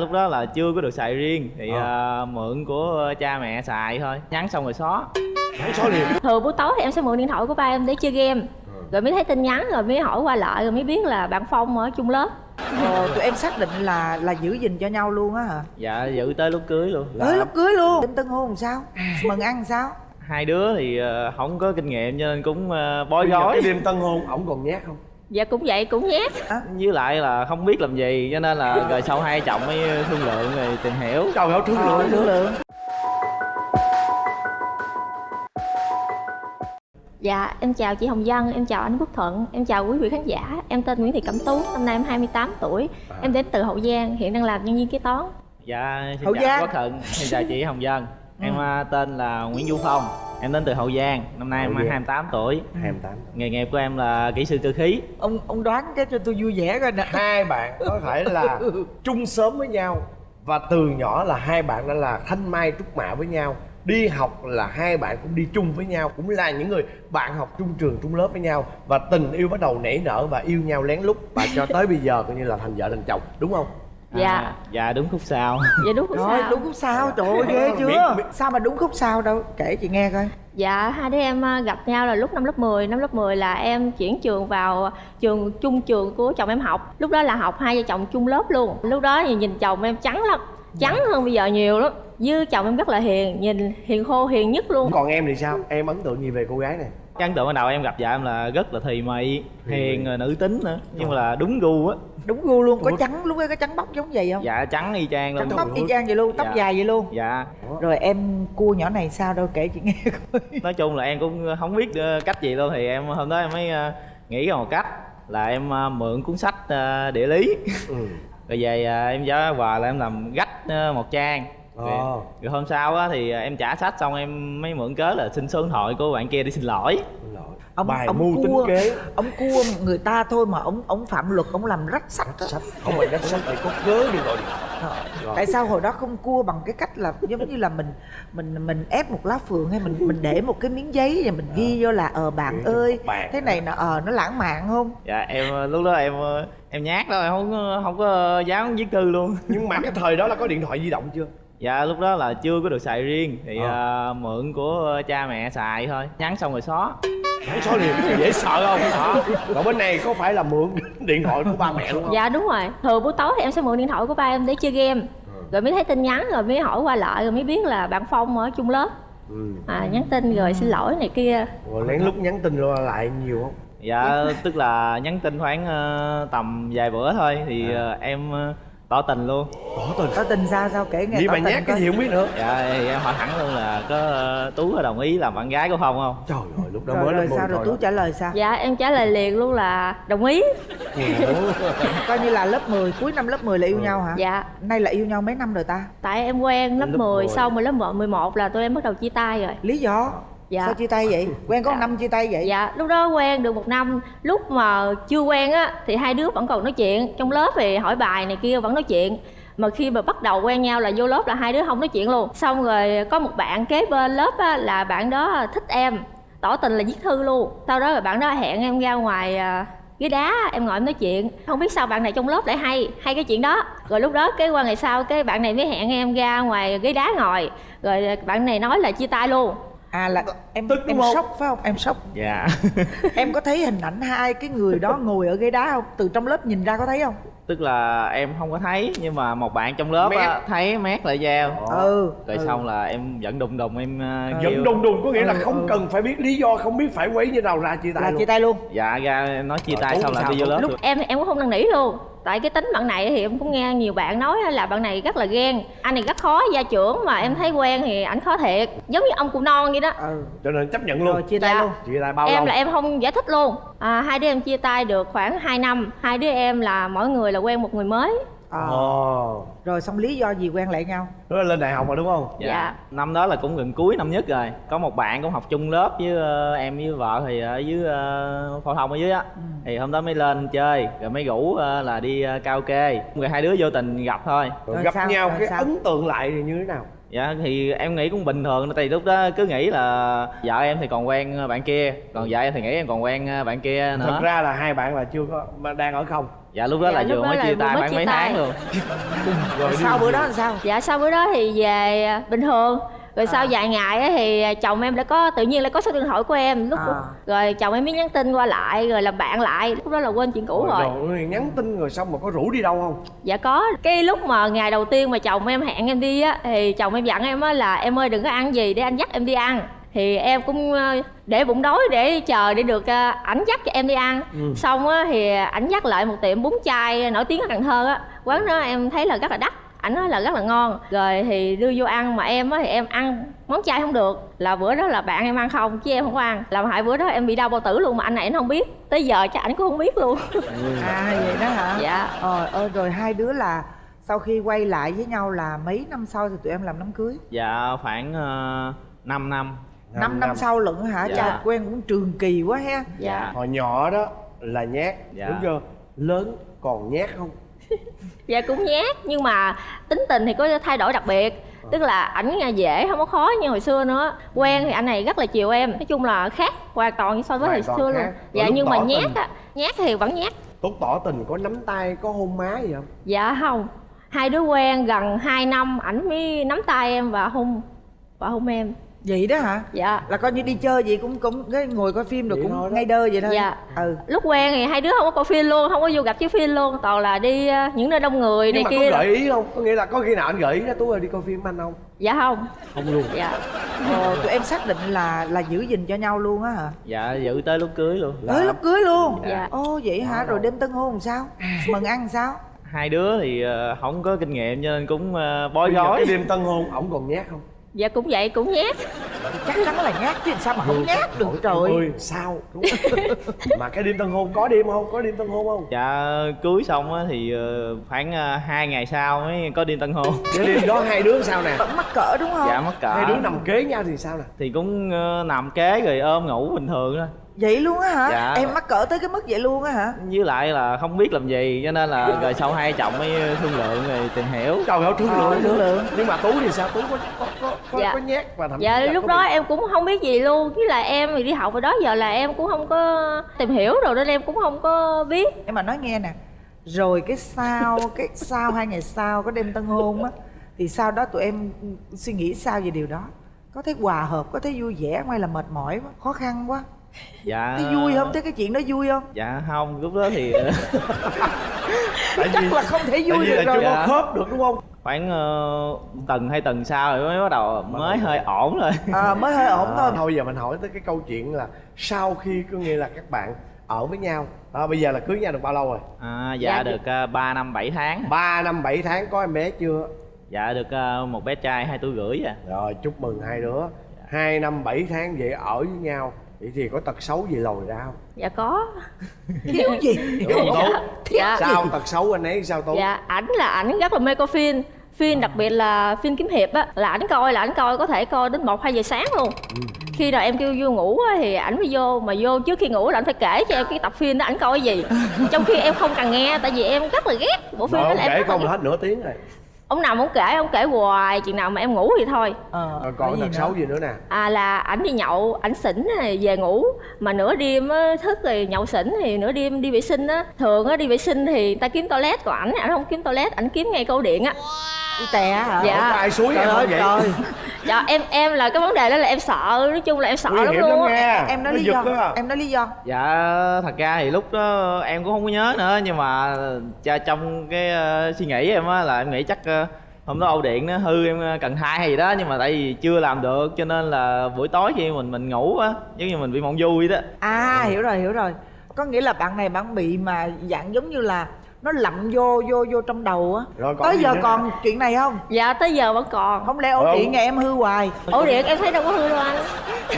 lúc đó là chưa có được xài riêng thì Ờ. à, mượn của cha mẹ xài thôi nhắn xong rồi xóa Nhắn số liền thường buổi tối thì em sẽ mượn điện thoại của ba em để chơi game rồi mới thấy tin nhắn rồi mới hỏi qua lại rồi mới biết là bạn phong ở chung lớp Ồ, tụi em xác định là là giữ gìn cho nhau luôn á hả? dạ giữ tới lúc cưới luôn Tới lúc cưới luôn. Đêm tân hôn làm sao? Mừng ăn làm sao? hai đứa thì à, không có kinh nghiệm cho nên cũng Bây giờ rối cái đêm tân hôn ổng còn nhát không dạ cũng vậy cũng nhát với lại là không biết làm gì cho nên là rồi sau hai chồng mới thương lượng rồi tìm hiểu. Trời ơi thương lượng. Thương lượng. dạ em chào chị hồng vân em chào anh quốc thuận em chào quý vị khán giả. Em tên nguyễn thị cẩm tú năm nay em 28 tuổi. Em đến từ hậu giang hiện đang làm nhân viên kế toán. Dạ xin Hậu chào Giang. quốc thuận xin chào chị hồng vân. Em à, tên là nguyễn du phong em đến từ hậu giang năm nay em Hậu Giang. 28 tuổi. 28 nghề nghiệp của em là kỹ sư cơ khí. Ông ông đoán cái cho tôi vui vẻ coi nè. hai bạn có thể là chung sớm với nhau và từ nhỏ là hai bạn đã là thanh mai trúc mã với nhau. Đi học là hai bạn cũng đi chung với nhau cũng là những người bạn học chung trường chung lớp với nhau và tình yêu bắt đầu nảy nở và yêu nhau lén lút. Và cho tới bây giờ coi như là thành vợ thành chồng đúng không dạ. À, dạ đúng khúc sau. Dạ đúng không Rồi sao đúng khúc sau, trời ơi ghê chưa? Biết- biết- Sao mà đúng khúc sau đâu? Kể chị nghe coi. Dạ, hai đứa em à, gặp nhau là lúc năm lớp 10 Năm lớp 10 là em chuyển trường vào trường chung trường của chồng em học. Lúc đó là học hai vợ chồng chung lớp luôn. Lúc đó thì nhìn chồng em trắng lắm. Trắng hơn bây giờ nhiều lắm. Như chồng em rất là hiền, nhìn hiền khô, hiền nhất luôn. Còn em thì sao? Em ấn tượng gì về cô gái này ấn tượng ban đầu em gặp vợ em là rất là thùy mị hiền rồi nữ tính nữa nhưng mà là đúng gu á Đúng gu luôn, có trắng lúc ấy có trắng bóc giống vậy không? dạ trắng y chang luôn Trắng bóc y chang vậy luôn, tóc Dạ. dài vậy luôn. dạ Rồi em cua nhỏ này sao đâu kể chị nghe coi. nói chung là em cũng không biết ờ, cách gì luôn thì em hôm đó em mới ờ, nghĩ ra một cách là em ờ, mượn cuốn sách địa lý ừ. rồi về em giáo quà là em làm gách một trang rồi, Ồ. rồi hôm sau á thì em trả sách xong em mới mượn cớ là xin số điện thoại của bạn kia để xin lỗi. Ông bài ông mưu tính cua, kế. ông cua người ta thôi mà ông ông phạm luật ông làm rách sách á. sách. Không phải đất sách để có cớ đi Ờ, Rồi. tại sao hồi đó không cua bằng cái cách là giống như là mình mình mình ép một lá phượng hay mình mình để một cái miếng giấy và mình ghi vô là ờ bạn ơi bạn. thế này nó ờ nó lãng mạn không? Dạ em ờ, lúc đó em ờ, em nhát đó em không có- không có dám viết thư luôn. Nhưng mà cái thời đó là có điện thoại di động chưa dạ lúc đó là chưa có được xài riêng thì Ờ. ờ, mượn của cha mẹ xài thôi nhắn xong rồi xóa. Nhắn số liền dễ sợ không? Đó còn bên này có phải là mượn điện thoại của ba mẹ đúng không? Dạ đúng rồi. Thường buổi tối thì em sẽ mượn điện thoại của ba em để chơi game. Rồi mới thấy tin nhắn rồi mới hỏi qua lại rồi mới biết là bạn Phong ở chung lớp. Ừ. à, Nhắn tin rồi xin lỗi này kia. Rồi lén lút nhắn tin lại nhiều không? Dạ tức là nhắn tin khoảng ờ, tầm vài bữa thôi thì À. ờ, em ờ, tỏ tình luôn. Tỏ tình? Có tình sao? Sao kể nghe vậy tỏ mà nhát cái gì không biết nữa. Dạ thì em hỏi thẳng luôn là có ờ, tú có đồng ý làm bạn gái của phong không? Trời ơi lúc đó rồi mới rồi lên sao rồi tú trả lời sao? Dạ em trả lời liền luôn là đồng ý. Coi như là lớp 10 cuối năm lớp 10 là yêu Ừ. nhau hả? Dạ. Nay là yêu nhau mấy năm rồi ta? Tại em quen lớp Lớp 10, 10. xong rồi lớp 11 là tụi em bắt đầu chia tay rồi. Lý do Dạ. sao chia tay vậy? Quen có Dạ. năm chia tay vậy? Dạ lúc đó quen được một năm. Lúc mà chưa quen á thì hai đứa vẫn còn nói chuyện. Trong lớp thì hỏi bài này kia vẫn nói chuyện. Mà khi mà bắt đầu quen nhau là vô lớp là hai đứa không nói chuyện luôn. Xong rồi có một bạn kế bên lớp á, là bạn đó thích em tỏ tình là viết thư luôn. Sau đó rồi bạn đó hẹn em ra ngoài à, ghế đá em ngồi em nói chuyện. Không biết sao bạn này trong lớp lại hay hay cái chuyện đó. Rồi lúc đó cái qua ngày sau cái bạn này mới hẹn em ra ngoài ghế đá ngồi. Rồi bạn này nói là chia tay luôn à là em Tức em sốc phải không? Em sốc. Dạ. Em có thấy hình ảnh hai cái người đó ngồi ở ghế đá không? Từ trong lớp nhìn ra có thấy không? Tức là em không có thấy nhưng mà một bạn trong lớp Mét. á, thấy mét lại giao. Ừ rồi ừ. xong là em vẫn đùng đùng em uh, Giận đùng đùng có nghĩa là Ừ, không ừ. cần phải biết lý do không biết phải quấy như nào ra chia tay là luôn. chia tay luôn. Dạ ra em nói chia Rồi, tay xong là đi vô lớp lúc được. em em cũng không năn nỉ luôn tại cái tính bạn này thì em cũng nghe nhiều bạn nói là bạn này rất là ghen. Anh này rất khó gia trưởng mà em thấy quen thì ảnh khó thiệt. Giống như ông cụ non vậy đó. Ừ. Cho nên chấp nhận rồi luôn chia tay Dạ. luôn. Chia tay bao em lâu? là em không giải thích luôn. À, hai đứa em chia tay được khoảng 2 năm. Hai đứa em là mỗi người là quen một người mới Ờ. ồ rồi xong lý do gì quen lại nhau đó là lên đại học rồi đúng không dạ. Dạ. năm đó là cũng gần cuối năm nhất rồi có một bạn cũng học chung lớp với ờ, em với vợ thì ở dưới uh, phổ thông ở dưới á Ừ. thì hôm đó mới lên chơi rồi mới rủ ờ, là đi uh, karaoke rồi hai đứa vô tình gặp thôi rồi, Rồi gặp sao? nhau Rồi cái sao? ấn tượng lại thì như thế nào dạ thì em nghĩ cũng bình thường tại vì lúc đó cứ nghĩ là vợ em thì còn quen bạn kia còn vợ em thì nghĩ em còn quen bạn kia nữa thật ra là hai bạn là chưa có đang ở không dạ lúc đó Dạ, là vừa mới chia tay mới chia mấy tay. tháng luôn. Rồi đi sau bữa đó làm sao? Dạ sau bữa đó thì về à, bình thường. Rồi sau À. vài ngày á thì chồng em lại có tự nhiên lại có số điện thoại của em. Lúc À. rồi chồng em mới nhắn tin qua lại rồi làm bạn lại. Lúc đó là quên chuyện cũ rồi. rồi nhắn tin rồi xong mà có rủ đi đâu không? Dạ có. Cái lúc mà ngày đầu tiên mà chồng em hẹn em đi á thì chồng em dặn em á là em ơi đừng có ăn gì để anh dắt em đi ăn thì em cũng ờ, để bụng đói để chờ để được ờ, ảnh dắt cho em đi ăn. Ừ. xong á thì ảnh dắt lại một tiệm bún chay nổi tiếng ở cần thơ á. Quán đó em thấy là rất là đắt ảnh nói là rất là ngon. Rồi thì đưa vô ăn mà em á thì em ăn món chay không được. Là bữa đó là bạn em ăn không chứ em không có ăn. Làm hại bữa đó em bị đau bao tử luôn mà anh này anh không biết. Tới giờ chắc ảnh cũng không biết luôn. À vậy đó hả? Dạ. Ờ ơi rồi hai đứa là sau khi quay lại với nhau là mấy năm sau thì tụi em làm đám cưới? Dạ khoảng uh, 5 năm năm năm sau lận hả? Dạ. cha quen cũng trường kỳ quá ha. Dạ. Hồi nhỏ đó là nhát. Dạ. đúng chưa? Lớn còn nhát không? Dạ cũng nhát nhưng mà tính tình thì có thay đổi đặc biệt. Tức là ảnh nghe dễ không có khó như hồi xưa nữa. Quen thì anh này rất là chiều em. Nói chung là khác hoàn toàn so với Hoàn hồi xưa khác. luôn dạ nhưng mà nhát tình. á nhát thì vẫn nhát. Tốt tỏ tình có nắm tay có hôn má gì không? Dạ không. Hai đứa quen gần 2 năm ảnh mới nắm tay em và hôn và hôn em vậy đó hả? Dạ. Là coi như đi chơi gì cũng cũng cái ngồi coi phim rồi Vậy cũng ngay đơ vậy thôi. Dạ. ừ. Lúc quen thì hai đứa không có coi phim luôn không có vô gặp chiếu phim luôn toàn là đi ờ, những nơi đông người nhưng này mà kia có gợi ý không? Có nghĩa là có khi nào anh gợi ý ra tú ơi đi coi phim anh không? Dạ không. Không luôn. Dạ. Ờ, tụi em xác định là là giữ gìn cho nhau luôn á hả? Dạ giữ tới lúc cưới luôn. Tới lúc cưới luôn? Dạ. ô vậy hả? Rồi đêm tân hôn làm sao? Mừng ăn làm sao? Hai đứa thì ờ, không có kinh nghiệm cho nên cũng ờ, bói gói cái đêm tân hôn ổng còn nhát không dạ cũng vậy cũng nhát. Chắc chắn là nhát chứ làm sao mà không nhát được trời. ơi sao? Đúng không? mà cái đêm tân hôn có đêm không? Có đêm tân hôn không? Dạ cưới xong á thì ờ, khoảng ờ, hai ngày sau mới có đi tân hôn. Cái đêm đó hai đứa sao nè? Vẫn mắc cỡ đúng không? Dạ mắc cỡ. Hai đứa nằm kế nhau thì sao nè? Thì cũng ờ, nằm kế rồi ôm ngủ bình thường thôi vậy luôn á hả? Dạ. em mắc cỡ tới cái mức vậy luôn á hả? Với lại là không biết làm gì cho nên là rồi sau hai chồng mới thương lượng rồi tìm hiểu. Trời ơi thương Ờ, lượng thương lượng. nhưng mà tú thì sao? Tú có có có, có, Dạ. có nhát và thậm chí dạ lúc có đó bị- em cũng không biết gì luôn. Với là em thì đi học rồi đó giờ là em cũng không có tìm hiểu rồi nên em cũng không có biết. Em mà nói nghe nè rồi cái sau cái sau hai ngày sau có đêm tân hôn á thì sau đó tụi em suy nghĩ sao về điều đó? Có thấy hòa hợp có thấy vui vẻ hay là mệt mỏi quá khó khăn quá dạ. Thấy vui không? Thấy cái chuyện đó vui không? Dạ không lúc đó thì ờ, tại chắc vì là không thể vui được rồi. Dạ. khớp được đúng không? Khoảng ờ, tuần hay tuần sau rồi mới bắt đầu mới hơi ổn rồi. À, mới hơi ổn thôi. Thôi giờ mình hỏi tới cái câu chuyện là sau khi có nghĩa là các bạn ở với nhau à, bây giờ là cưới nhau được bao lâu rồi? À, dạ Dạ, được uh, 3 năm 7 tháng. 3 năm 7 tháng có em bé chưa? Dạ được ờ, một bé trai hai tuổi rưỡi à. Rồi chúc mừng hai đứa. Hai năm 7 tháng vậy ở với nhau vậy thì có tật xấu gì lòi ra không? Dạ có. Thiếu gì? Đúng không tú dạ. Sao tật xấu anh ấy sao tú dạ ảnh là ảnh rất là mê coi phim. Phim đặc biệt là phim kiếm hiệp á là ảnh coi là ảnh coi có thể coi đến một hai giờ sáng luôn. Khi nào em kêu vô ngủ á, thì ảnh mới vô mà vô trước khi ngủ là ảnh phải kể cho em cái tập phim đó ảnh coi cái gì. Trong khi em không cần nghe tại vì em rất là ghét bộ phim đó là em kể không là hết nửa tiếng rồi ông nào ông kể ông kể hoài chừng nào mà em ngủ thì thôi. Ờ, rồi còn cái tật xấu gì nữa nè? À là ảnh đi nhậu ảnh xỉn này về ngủ. Mà nửa đêm á, thức rồi nhậu xỉn thì nửa đêm đi vệ sinh á. Thường á đi vệ sinh thì người ta kiếm toilet còn ảnh ảnh không kiếm toilet ảnh kiếm ngay câu điện á đi tè hả? Dạ. Ai suối trời em ơi vậy? trời. Dạ em em là cái vấn đề đó là em sợ nói chung là em sợ nguy lắm luôn. lắm nghe em nói Nó lý do. em nói lý do. Dạ thật ra thì lúc đó em cũng không có nhớ nữa nhưng mà cha- trong cái ờ, suy nghĩ em á là em nghĩ chắc ờ, hôm đó ổ điện nó hư em ờ, cần thai hay gì đó nhưng mà tại vì chưa làm được cho nên là buổi tối khi mình mình ngủ á giống như mình bị mộng vui đó. À hiểu rồi hiểu rồi. Có nghĩa là bạn này bạn bị mà dạng giống như là nó lậm vô vô vô trong đầu á. Rồi còn tới giờ nữa? còn chuyện này không? Dạ tới giờ vẫn còn. Không lẽ ổ điện nhà em hư hoài? Ổ điện em thấy đâu có hư đâu anh.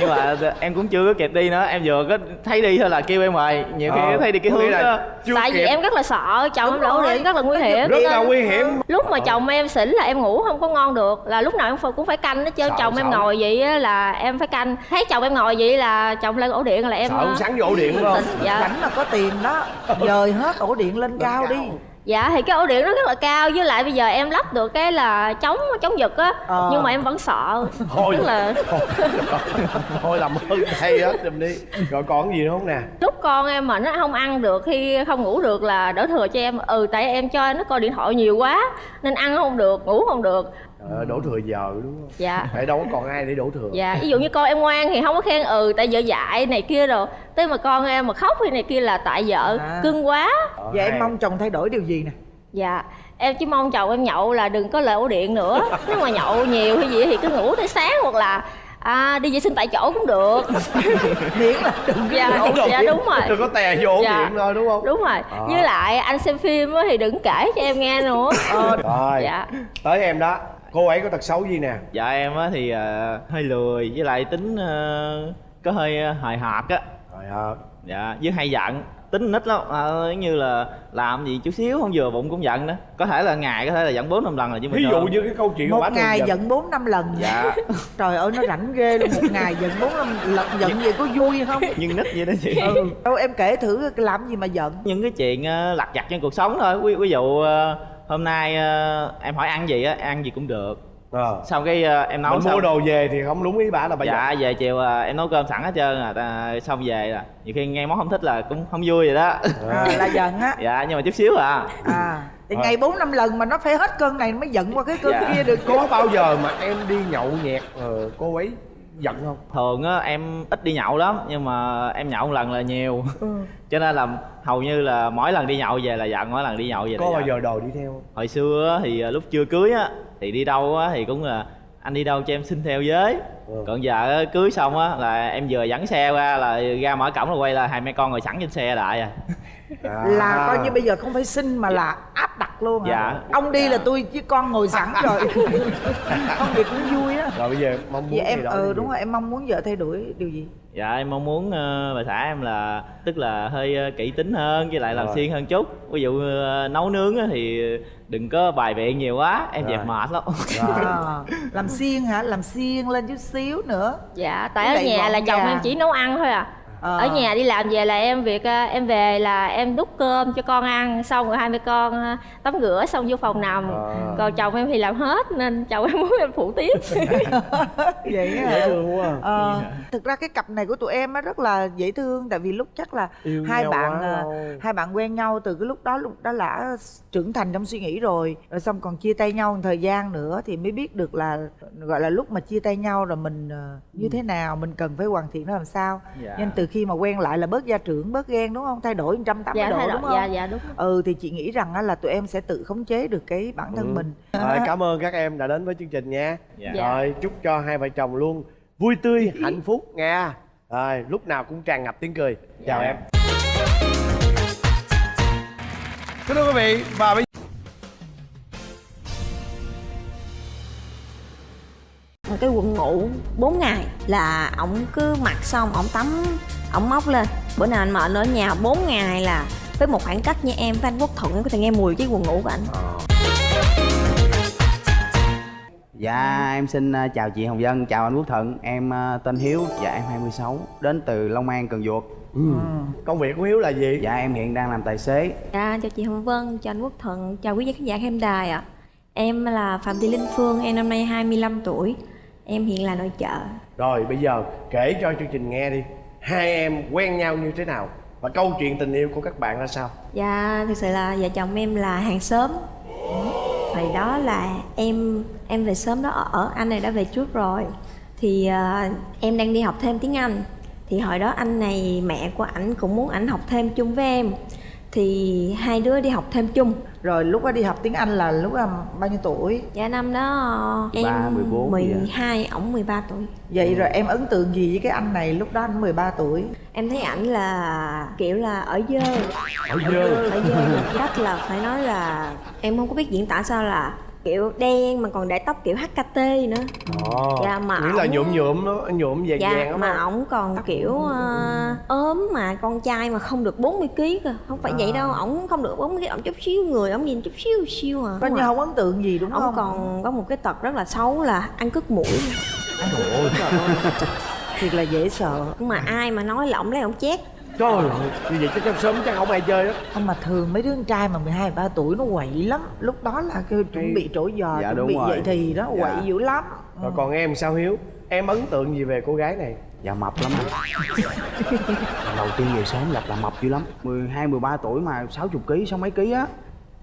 Nhưng mà em cũng chưa có kịp đi nữa. Em vừa có thấy đi thôi là kêu em mời nhiều khi Ờ, thấy đi cái hướng là đó. tại vì kịp. em rất là sợ chồng em là ổ điện rất là nguy hiểm. Rất là nguy hiểm. Lúc mà chồng em xỉn là em ngủ không có ngon được là lúc nào em cũng phải canh hết trơn. Sợ, chồng em ngồi vậy á là em phải canh. Thấy chồng em ngồi vậy là chồng lên ổ điện là em sợ ông sắn vô ổ điện đúng không? Dạ. Rảnh mà có tiền đó dời hết ổ điện lên cao đi dạ. Thì cái ổ điện nó rất là cao với lại bây giờ em lắp được cái là chống chống giật á Ờ. nhưng mà em vẫn sợ. Thôi. tức là thôi làm ơn hay hết giùm đi. Rồi còn gì nữa không nè? Lúc con em mà nó không ăn được khi không ngủ được là đỡ thừa cho em. Ừ tại em cho nó coi điện thoại nhiều quá nên ăn không được ngủ không được Ờ, đổ thừa giờ đúng không dạ. Tại đâu có còn ai để đổ thừa. Dạ ví dụ như con em ngoan thì không có khen ừ tại vợ dạy này kia rồi tới mà con em mà khóc hay này kia là tại vợ À. cưng quá. Ờ, vậy em hay. mong chồng thay đổi điều gì nè? Dạ em chỉ mong chồng em nhậu là đừng có lời ổ điện nữa. Nếu mà nhậu nhiều hay gì thì cứ ngủ tới sáng hoặc là à, đi vệ sinh tại chỗ cũng được. Miễn là đừng có dạ, nhậu. dạ đúng rồi. Đừng có tè vô Dạ. điện thôi đúng không? đúng rồi. À. với lại anh xem phim á thì đừng kể cho em nghe nữa. Ờ, rồi dạ. tới em đó cô ấy có tật xấu gì nè? Dạ em á thì ờ, hơi lười với lại tính ờ, có hơi ờ, hời hợt á. Rồi à, dạ với hay giận. Tính nít lắm. À, giống như là làm gì chút xíu không vừa bụng cũng giận đó có thể là ngày có thể là giận bốn năm lần là chứ ví dụ như cái câu chuyện một ngày giận. giận bốn năm lần. Dạ. Trời ơi nó rảnh ghê luôn. Một ngày giận bốn năm lần giận vậy có vui không? Nhưng nít vậy đó chị. Ừ. Đâu em kể thử làm gì mà giận. Những cái chuyện lặt vặt trong cuộc sống thôi. Ví, ví dụ hôm nay ờ, em hỏi ăn gì á ăn gì cũng được. Ờ. xong cái ờ, em nấu mình xong mua đồ về thì không đúng ý bà là bà dạ giận về chiều ờ, em nấu cơm sẵn hết trơn à xong về là nhiều khi nghe món không thích là cũng không vui vậy đó. À, là giận á. Dạ nhưng mà chút xíu à. À thì ngày bốn năm lần mà nó phải hết cơn này mới giận qua cái cơn Dạ. kia được. Có bao giờ mà em đi nhậu nhẹt ờ, cô ấy giận không thường á em ít đi nhậu lắm nhưng mà em nhậu một lần là nhiều ừ. cho nên là hầu như là mỗi lần đi nhậu về là giận mỗi lần đi nhậu về là có bao giận. giờ đồ đi theo không hồi xưa á, thì à, lúc chưa cưới á thì đi đâu á thì cũng là anh đi đâu cho em xin theo với Ừ. còn giờ á, cưới xong á là em vừa dẫn xe qua là ra mở cổng là quay là hai mẹ con ngồi sẵn trên xe lại à À. là coi như bây giờ không phải xin mà là áp đặt luôn hả Dạ. ông đi Dạ. là tôi với con ngồi sẵn rồi không thì cũng vui rồi bây giờ mong muốn vậy em gì đó ừ đúng gì? rồi em mong muốn vợ thay đổi điều gì? Dạ em mong muốn ờ, bà xã em là tức là hơi ờ, kỹ tính hơn với lại làm siêng hơn chút. Ví dụ ờ, nấu nướng á thì đừng có bài biện nhiều quá em Rồi. dẹp mệt lắm. À, làm xiên hả? Làm xiên lên chút xíu nữa. Dạ tại ở nhà là chồng em chỉ nấu ăn thôi à Ờ. ở nhà đi làm về là em việc à, em về là em đút cơm cho con ăn xong rồi hai mẹ con à, tắm rửa xong vô phòng nằm. À. còn chồng em thì làm hết nên chồng em muốn em phụ tiếp. Vậy dễ hả? Thương quá Ờ, thực ra cái cặp này của tụi em á rất là dễ thương tại vì lúc chắc là Yêu hai bạn quá à, hai bạn quen nhau từ cái lúc đó lúc đó đã trưởng thành trong suy nghĩ rồi. Rồi xong còn chia tay nhau một thời gian nữa thì mới biết được là gọi là lúc mà chia tay nhau rồi mình như thế nào mình cần phải hoàn thiện nó làm sao. Dạ. nên từ khi mà quen lại là bớt gia trưởng bớt ghen đúng không? Thay đổi 180 dạ độ đúng không dạ dạ đúng ừ thì chị nghĩ rằng á là tụi em sẽ tự khống chế được cái bản thân Ừ. mình. Rồi, cảm ơn các em đã đến với chương trình nha. Dạ. Dạ. rồi chúc cho hai vợ chồng luôn vui tươi hạnh phúc nha. Rồi lúc nào cũng tràn ngập tiếng cười. Chào Dạ. em. Kính thưa quý vị và bây một cái quần ngủ 4 ngày là ổng cứ mặc xong ổng tắm ổng móc lên. Bữa nào anh mệt ở nhà 4 ngày là với một khoảng cách như em với anh quốc thuận em có thể nghe mùi cái quần ngủ của anh. Dạ em xin ờ, chào chị Hồng Vân, chào anh Quốc Thuận. Em ờ, tên Hiếu, dạ em 26 Đến từ Long An, Cần Duộc. Công việc của hiếu là gì? Dạ em hiện đang làm tài xế. Dạ chào chị hồng vân chào anh quốc thuận chào quý khán giả khán đài ạ. Em là phạm thị linh phương em năm nay 25 tuổi em hiện là nội trợ. Rồi bây giờ kể cho chương trình nghe đi. Hai em quen nhau như thế nào? Và câu chuyện tình yêu của các bạn ra sao? Dạ, thực sự là vợ chồng em là hàng xóm. Thời đó là em em về sớm đó ở, anh này đã về trước rồi. Thì ờ, em đang đi học thêm tiếng Anh. Thì hồi đó anh này, mẹ của ảnh cũng muốn ảnh học thêm chung với em Thì hai đứa đi học thêm chung. Rồi lúc đó đi học tiếng anh là lúc là bao nhiêu tuổi? Dạ năm đó em 13, 14 gì ạ? 12, ổng 13 tuổi. Vậy rồi em ấn tượng gì với cái anh này lúc đó anh 13 tuổi? Em thấy ảnh là kiểu là ở dơ. Ở dơ. Ở dơ cách là phải nói là Em không có biết diễn tả sao là kiểu đen mà còn để tóc kiểu HKT nữa. Ồ, Dạ, mà nghĩa là ổng- nhuộm nhuộm nó nhuộm vàng dạ vàng mà ổng còn kiểu ờ, ốm mà con trai mà không được 40 kg cơ không phải vậy đâu ổng không được 40 kg ổng chút xíu người ổng nhìn chút xíu xíu à. Coi như không ấn tượng gì đúng ổng không? còn có một cái tật rất là xấu là ăn cứt mũi. Thiệt là dễ sợ. Nhưng mà ai mà nói là ổng lấy ổng chét trời ơi như vậy chắc trong sớm chắc không ai chơi đó. Không mà thường mấy đứa con trai mà 12 13 tuổi nó quậy lắm. Lúc đó là kêu chuẩn bị trổ giò Dạ, chuẩn bị rồi. dậy thì đó Dạ. quậy dữ lắm. Rồi còn em sao hiếu? Em ấn tượng gì về cô gái này? Dạ mập lắm đầu tiên về sớm gặp là mập dữ lắm. 12, 13 tuổi mà 60 kg, sáu mấy ký á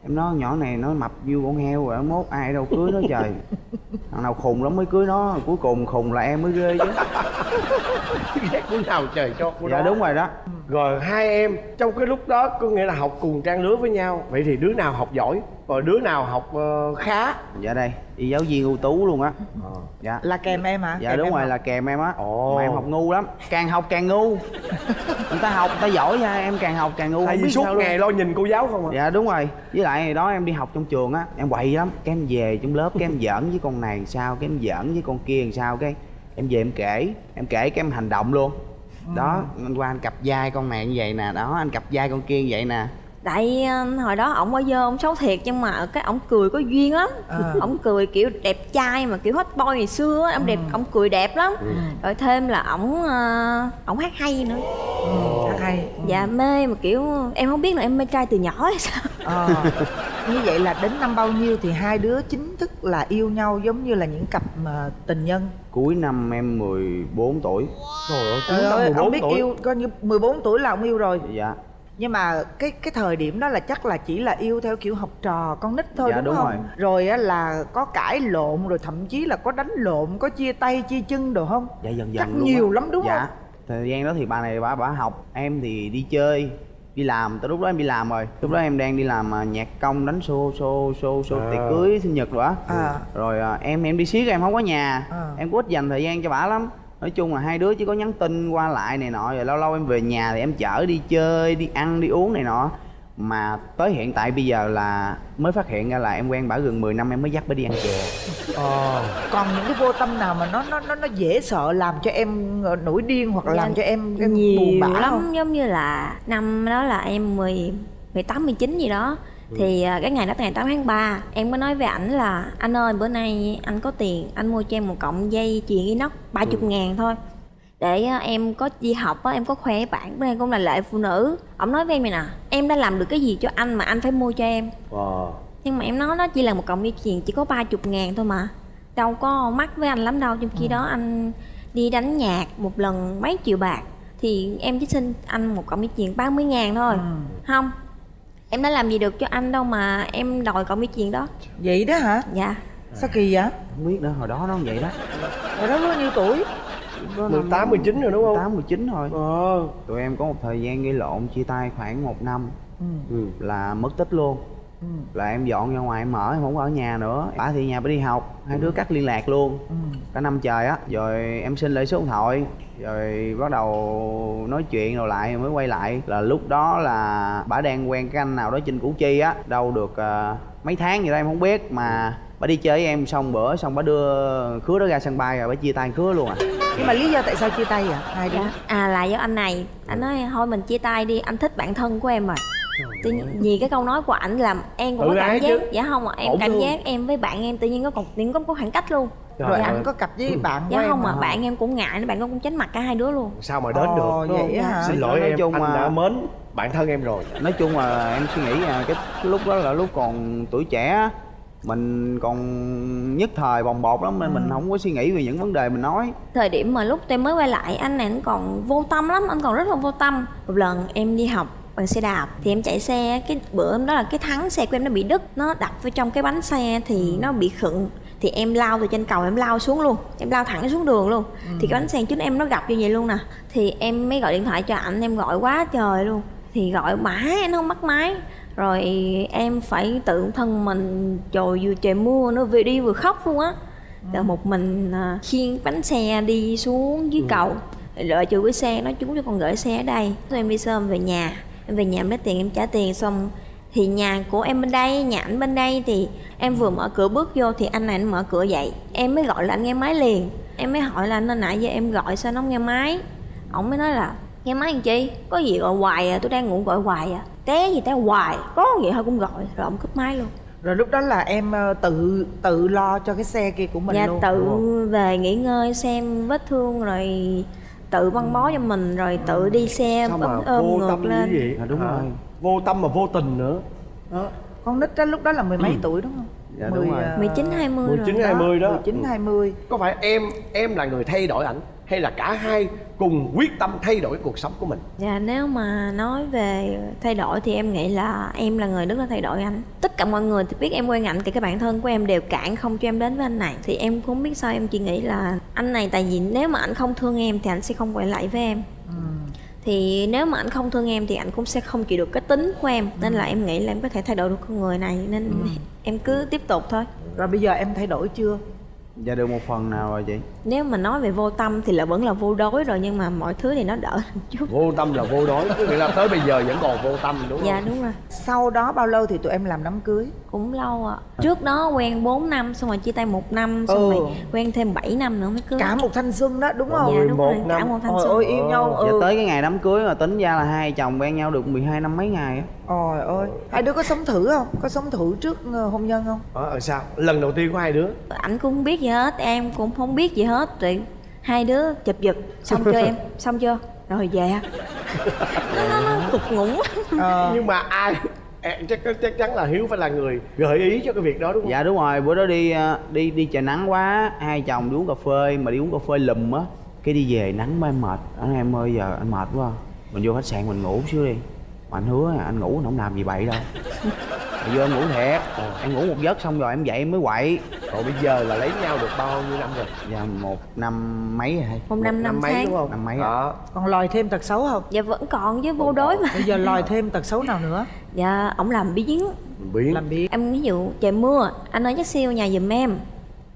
Em nói nhỏ này nó mập như con heo rồi mốt ai đâu cưới nó trời. Thằng nào khùng lắm mới cưới nó Cuối cùng khùng là em mới ghê chứ. Ghét đứa nào trời cho của Dạ đó. đúng rồi đó. Rồi hai em trong cái lúc đó có nghĩa là học cùng trang lứa với nhau. Vậy thì đứa nào học giỏi rồi đứa nào học ờ, khá? Dạ đây, y giáo viên ưu tú luôn á. Dạ. Là kèm em hả? Dạ Kèm đúng rồi học. là kèm em á. Ồ. Mà em học ngu lắm. Càng học càng ngu. Người ta học, người ta giỏi nha Em càng học càng ngu tại không vì biết suốt sao luôn. ngày lo nhìn cô giáo không à? Dạ đúng rồi. Với lại hồi đó em đi học trong trường á Em quậy lắm. Cái em về trong lớp Cái em giỡn với con này sao Cái em giỡn với con kia làm sao Cái em về em kể. Em kể cái em hành động luôn. Đó anh qua anh cặp vai con này như vậy nè Đó anh cặp vai con kia như vậy nè tại ờ, hồi đó ổng ở dơ ổng xấu thiệt nhưng mà cái ổng cười có duyên lắm. À. ổng cười kiểu đẹp trai mà kiểu hot boy ngày xưa á, ổng đẹp ổng cười đẹp lắm. Rồi thêm là ổng ờ, ổng hát hay nữa. Ừ, hát hay. Ừ. dạ mê mà kiểu em không biết là em mê trai từ nhỏ hay sao. Ờ. như vậy là đến năm bao nhiêu thì hai đứa chính thức là yêu nhau giống như là những cặp mà tình nhân? Cuối năm em 14 tuổi. Trời ơi Trời chúng ta ơi, 14 ông biết tuổi. yêu coi như 14 tuổi là ông yêu rồi. Dạ nhưng mà cái cái thời điểm đó là chắc là chỉ là yêu theo kiểu học trò con nít thôi Dạ, đúng, đúng không rồi. rồi á là có cãi lộn rồi thậm chí là có đánh lộn có chia tay chia chân đồ không Dạ dần dần Chắc luôn nhiều á. lắm đúng dạ. không? Thời gian đó thì bà này bà bà học Em thì đi chơi Đi làm, tới lúc đó em đi làm rồi Lúc đó em đang đi làm à, nhạc công đánh xô xô xô xô À. tiệc cưới sinh nhật rồi á À. Rồi à, em em đi xiết em không có nhà À. Em có ít dành thời gian cho bà lắm Nói chung là hai đứa chỉ có nhắn tin qua lại này nọ Rồi lâu lâu em về nhà thì em chở đi chơi, đi ăn, đi uống này nọ. Mà tới hiện tại bây giờ là mới phát hiện ra là em quen bả gần 10 năm em mới dắt bả đi ăn chè. Ờ còn những cái vô tâm nào mà nó nó nó nó dễ sợ làm cho em ờ, nổi điên hoặc là Dạ, làm cho em, em nhiều buồn bã lắm không? giống như là năm đó là em 10 18 19 gì đó thì à, cái ngày đó ngày 8 tháng 3 em có nói với ảnh là anh ơi bữa nay anh có tiền anh mua cho em một cọng dây chuyền inox 30 ngàn thôi. Để à, em có đi học á em có khoe với bạn bữa nay cũng là lệ phụ nữ. Ông nói với em này nè em đã làm được cái gì cho anh mà anh phải mua cho em? Ờ. Nhưng mà em nói nó chỉ là một cọng dây chuyền chỉ có 30 ngàn thôi mà. Đâu có mắc với anh lắm đâu. Trong khi đó anh đi đánh nhạc một lần mấy triệu bạc thì em chỉ xin anh một cọng dây chuyền 30 ngàn thôi. Không em đã làm gì được cho anh đâu mà em đòi cọng dây chuyền đó vậy đó hả dạ sao kỳ vậy Không biết nữa, hồi đó nó vậy đó rồi đó bao nhiêu tuổi 18, 19 rồi đúng không? 18, 19 thôi ờ Tụi em có một thời gian gây lộn chia tay khoảng một năm ừ. ừ. là mất tích luôn. Là em dọn ra ngoài em ở em không ở nhà nữa. Bà thì nhà bà đi học hai đứa cắt liên lạc luôn. Ừ. cả năm trời á rồi em xin lại số điện thoại rồi bắt đầu nói chuyện rồi lại mới quay lại. Là lúc đó là bà đang quen cái anh nào đó trên củ chi á đâu được ờ, mấy tháng gì đó em không biết mà bà đi chơi với em xong bữa xong bà đưa khứa đó ra sân bay rồi bà chia tay khứa luôn à. Nhưng mà lý do tại sao chia tay vậy? Hai đứa. Dạ. À là do anh này. Anh nói thôi mình chia tay đi anh thích bạn thân của em rồi tự nhiên vì cái câu nói của ảnh làm em cũng Tự có cảm ái giác chứ. dạ không ạ em Ổn cảm luôn. giác em với bạn em tự nhiên có còn nhiên có, có khoảng cách luôn Trời rồi ơi. anh có cặp với bạn của dạ em không mà hả? bạn em cũng ngại bạn cũng tránh mặt cả hai đứa luôn sao mà đến Ồ, được đúng vậy không? hả? xin lỗi Nói em chung anh mà- đã mến bản thân em rồi nói chung là em suy nghĩ là cái, cái lúc đó là lúc còn tuổi trẻ á, mình còn nhất thời bồng bột lắm nên mình không có suy nghĩ về những vấn đề mình nói thời điểm mà lúc em mới quay lại anh này anh còn vô tâm lắm anh còn rất là vô tâm một lần em đi học bằng xe đạp. Thì em chạy xe cái bữa hôm đó là cái thắng xe của em nó bị đứt nó đập vào trong cái bánh xe thì nó bị khựng. Thì em lao từ trên cầu em lao xuống luôn. Em lao thẳng xuống đường luôn. Thì cái bánh xe trước em nó gặp như vậy luôn nè. Thì em mới gọi điện thoại cho ảnh em gọi quá trời luôn. Thì gọi mãi anh không bắt máy. Rồi em phải tự thân mình trời vừa trời mưa nó vừa đi vừa khóc luôn á. Rồi một mình à, khiêng bánh xe đi xuống dưới cầu. Đợi chịu cái xe nói chú cho con gửi xe ở đây. Rồi em đi sớm về nhà em về nhà em lấy tiền em trả tiền xong thì nhà của em bên đây nhà ảnh bên đây thì em vừa mở cửa bước vô thì anh này anh mở cửa dậy. Em mới gọi là anh nghe máy liền. Em mới hỏi là nên nãy giờ em gọi sao nó không nghe máy? Ổng mới nói là nghe máy làm chi? Có gì gọi hoài à? Tôi đang ngủ gọi hoài à? Té gì té hoài có gì thôi cũng gọi. Rồi ổng cúp máy luôn. Rồi lúc đó là em ờ, tự tự lo cho cái xe kia của mình dạ luôn. tự về nghỉ ngơi xem vết thương rồi tự băng bó cho mình rồi tự đi xe sao mà ôm, ôm vô ngược tâm lên. như vậy? À, đúng Hả? rồi. vô tâm mà vô tình nữa. Đó con nít đó lúc đó là mười mấy tuổi đúng không? Dạ, đúng rồi. ờ, 19 20 rồi 19 20 đó. 19 20 có phải em em là người thay đổi ảnh hay là cả hai cùng quyết tâm thay đổi cuộc sống của mình? Dạ nếu mà nói về thay đổi thì em nghĩ là em là người rất là thay đổi anh. Tất cả mọi người thì biết em quen anh thì các bạn thân của em đều cản không cho em đến với anh này. Thì em cũng biết sao em chỉ nghĩ là anh này tại vì nếu mà anh không thương em thì anh sẽ không quay lại với em. Thì nếu mà anh không thương em thì anh cũng sẽ không chịu được cái tính của em. Nên là em nghĩ là em có thể thay đổi được con người này nên em cứ tiếp tục thôi. Rồi bây giờ em thay đổi chưa dạ được một phần nào rồi chị? Nếu mà nói về vô tâm thì là vẫn là vô đối rồi nhưng mà mọi thứ thì nó đỡ hơn chút. Vô tâm là vô đối nghĩa là tới bây giờ vẫn còn vô tâm đúng không? dạ đúng rồi. Sau đó bao lâu thì tụi em làm đám cưới cũng lâu ạ. Trước đó quen 4 năm xong rồi chia tay một năm xong Ừ. rồi quen thêm 7 năm nữa mới cưới. Cả một thanh xuân đó đúng không? Dạ đúng 11 rồi cả năm. một thanh Ôi xuân. ôi yêu nhau dạ ừ. tới cái ngày đám cưới mà tính ra là hai chồng quen nhau được 12 năm mấy ngày á. Ôi ôi hai đứa có sống thử không? Có sống thử trước ờ, hôn nhân không? Ờ ờ, sao? Lần đầu tiên của hai đứa. Ảnh cũng không biết gì hết em cũng không biết gì hết rồi hai đứa chụp giật. Xong chưa em? Xong chưa? Rồi về. Nó, nó, nó cục ngủng Ờ, nhưng mà ai chắc chắc chắn là hiếu phải là người gợi ý cho cái việc đó, đúng không? Dạ đúng rồi. Bữa đó đi ờ, đi đi trời nắng quá, hai chồng đi uống cà phê, mà đi uống cà phê lùm á, cái đi về nắng mới mệt. Anh em ơi, giờ anh mệt quá. Mình vô khách sạn mình ngủ xíu đi. Mà anh hứa anh ngủ anh không làm gì bậy đâu. Mà vô em ngủ thiệt. Em ngủ một giấc xong rồi em dậy em mới quậy còn bây giờ là lấy nhau được bao nhiêu năm rồi? Dạ một năm mấy rồi một năm năm mấy tháng. đúng không? Năm mấy đó. Còn lòi thêm tật xấu không? Dạ vẫn còn với vô đối mà. Bây giờ lòi thêm tật xấu nào nữa? Dạ ổng làm biến. Biến. Làm biết em ví dụ trời mưa anh ơi nhắc siêu nhà giùm em.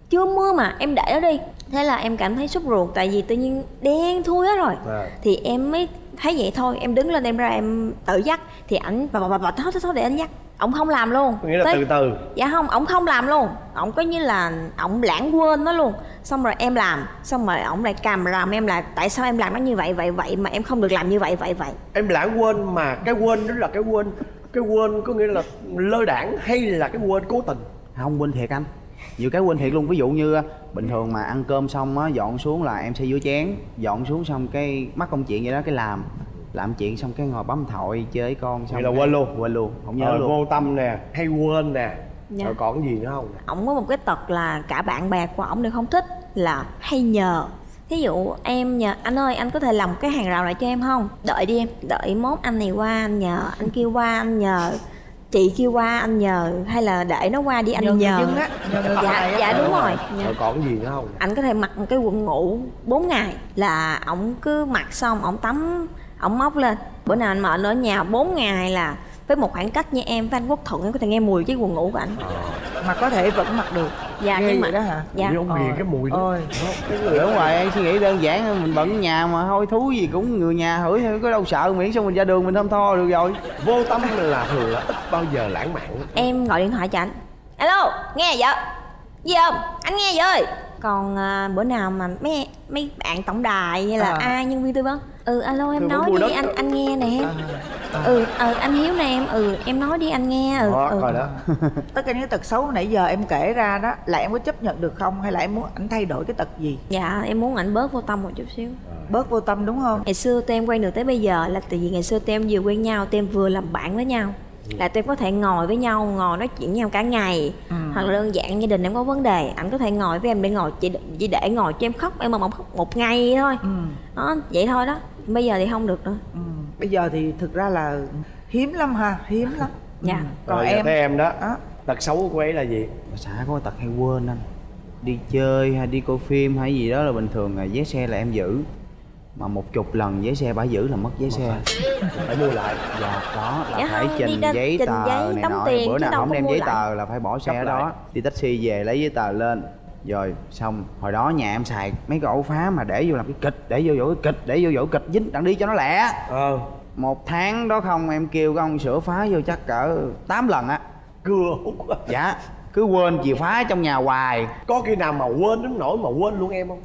Chưa mưa mà em để nó đi. Thế là em cảm thấy sốt ruột tại vì tự nhiên đen thui hết rồi. À. thì em mới thấy vậy thôi em đứng lên em ra em tự dắt. Thì ảnh bà bà bà bà thôi thôi để anh dắt ổng không làm luôn. Có nghĩa là Tới- từ từ. Dạ không ổng không làm luôn. Ổng có như là ổng lãng quên nó luôn. Xong rồi em làm xong rồi ổng lại cầm làm em là tại sao em làm nó như vậy vậy vậy mà em không được làm như vậy vậy vậy? Em lãng quên mà cái quên đó là cái quên cái quên có nghĩa là lơ đảng hay là cái quên cố tình? Không quên thiệt anh. Nhiều cái quên thiệt luôn. Ví dụ như bình thường mà ăn cơm xong á dọn xuống là em sẽ rửa chén. Dọn xuống xong cái mắc công chuyện vậy đó cái làm làm chuyện xong cái ngồi bấm thoại chơi với con xong Vậy là quên luôn? quên luôn không nhớ Ờ, luôn. vô tâm nè hay quên nè. Dạ. rồi còn cái gì nữa không ổng có một cái tật là cả bạn bè của ổng đều không thích là hay nhờ. Thí dụ em nhờ anh ơi anh có thể làm cái hàng rào lại cho em không? Đợi đi em đợi mốt anh này qua anh nhờ anh kêu qua anh nhờ chị kêu qua anh nhờ hay là để nó qua đi anh Nhờ nhờ. á, nhờ dạ á. dạ đúng rồi. Rồi còn cái gì nữa không anh có thể mặc một cái quần ngủ 4 ngày là ổng cứ mặc xong ổng tắm ổng móc lên. Bữa nào anh mệt ở nhà 4 ngày là với một khoảng cách như em với anh quốc thuận em có thể nghe mùi cái quần ngủ của anh mà có thể vẫn mặc được. Dạ Ghê nhưng vậy mà đó hả? dạ. Vì ông ghiền cái mùi đó. Ôi. Cái người đúng đó rồi em suy nghĩ đơn giản mình bận ở nhà mà thôi thú gì cũng người nhà hửi thôi có đâu sợ miễn sao mình ra đường mình thơm tho được rồi. Vô tâm là thường là ít bao giờ lãng mạn. Em gọi điện thoại cho anh alo nghe vợ gì không? Anh nghe vợ ơi còn à, bữa nào mà mấy mấy bạn tổng đài hay là À. ai nhân viên tư vấn ừ alo em vấn nói đi đất. anh anh nghe nè À. ừ ừ anh hiếu nè em ừ em nói đi anh nghe ừ, đó ừ. coi đó tất cả những tật xấu nãy giờ em kể ra đó là em có chấp nhận được không hay là em muốn ảnh thay đổi cái tật gì dạ em muốn ảnh bớt vô tâm một chút xíu bớt vô tâm đúng không ngày xưa tụi em quen được tới bây giờ là tại vì ngày xưa tụi em vừa quen nhau tụi em vừa làm bạn với nhau là tụi em có thể ngồi với nhau ngồi nói chuyện với nhau cả ngày. Ừ. hoặc là đơn giản gia đình em có vấn đề ảnh có thể ngồi với em để ngồi chỉ, chỉ để ngồi cho em khóc em mà ông khóc một ngày thôi. Ừ. đó vậy thôi đó. Bây giờ thì không được nữa. Ừ. bây giờ thì thực ra là hiếm lắm ha hiếm lắm. Dạ. Ừ. còn rồi em thế em đó. Đó. Tật xấu của ấy là gì? Bà xã có tật hay quên anh. Đi chơi hay đi coi phim hay gì đó là bình thường là vé xe là em giữ mà một chục lần vé xe bà giữ là mất vé xe. Phải mua lại. Dạ đó là Dạ phải không, trình ra- giấy trình tờ giấy, này đóng nọ. tiền bữa nào không đem giấy lại. tờ là phải bỏ xe Cấp ở lại. đó đi taxi về lấy giấy tờ lên. Rồi xong. Hồi đó nhà em xài mấy cái ổ phá mà để vô làm cái kịch để vô vỗ cái kịch để vô vỗ kịch dính. Đặng đi cho nó lẹ. Ờ. Một tháng đó không em kêu cái ông sửa phá vô chắc cỡ 8 lần á. Cưa hút dạ. Cứ quên chìa khóa trong nhà hoài. Có khi nào mà quên đến nỗi mà quên luôn em không